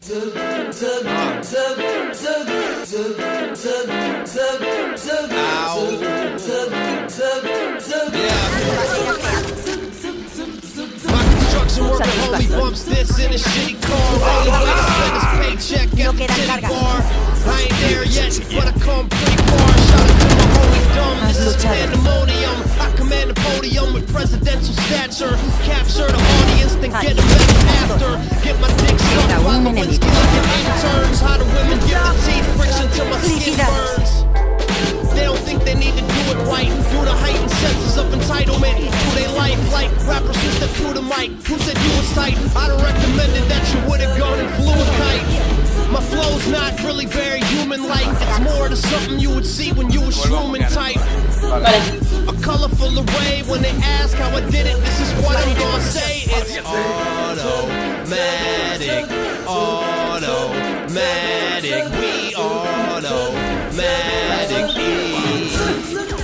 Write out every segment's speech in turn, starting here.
My construction worker homie bumps the audience, then get them back after. Get my dick sucked by Lewinsky like an interns. How the women give the teeth friction till my skin burns. They don't think they need to do it right. Do the heightened senses of entitlement. Do they life like rappers who step through the mic? Who said you was tight? I'd have recommended that you would have gone and flew a kite. My flow's not really very human-like. It's more to something you would see when you was shrooming type. A colorful array when they ask how I did it. Automatic. We automatic.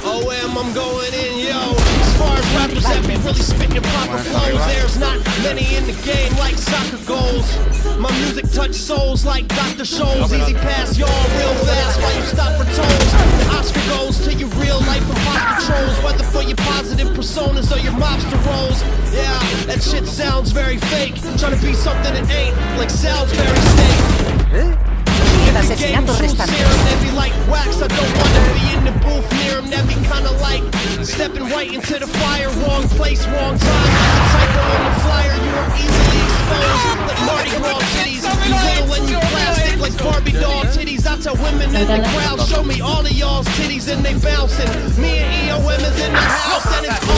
OM, I'm going in, yo. As far as rappers that be really spitting proper flows, there's not many in the game like soccer goals. My music touch souls like Dr. Scholl's. Easy pass, y'all real fast while you stop for tolls. The Oscar goes to your real life imposter trolls, whether for your positive personas or your mobster roles. Yeah, that shit sounds very fake. Trying to be something it ain't, like Salisbury steak. El asesinato restante. They be like wax, I don't wanna be in the booth near him. That be kinda like stepping right into the fire. Wrong place, wrong time. Typo on the flyer, you are easily exposed. Like Mardi Gras titties. You little and you plastic like Barbie doll titties. I tell women in the crowd, show me all of y'all's titties and they bouncing. Me and EOM is in the house and it's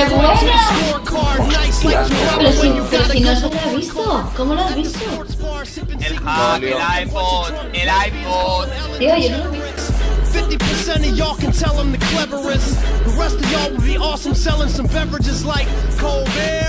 ¡Qué buena! Pero si, pero si no se lo ha visto, ¿cómo lo has visto? El hack, el iPhone, el iPhone. Tío, yo no lo vi. 50% of y'all can tell I'm the cleverest. The rest of y'all would be awesome selling some beverages like cold cold beer.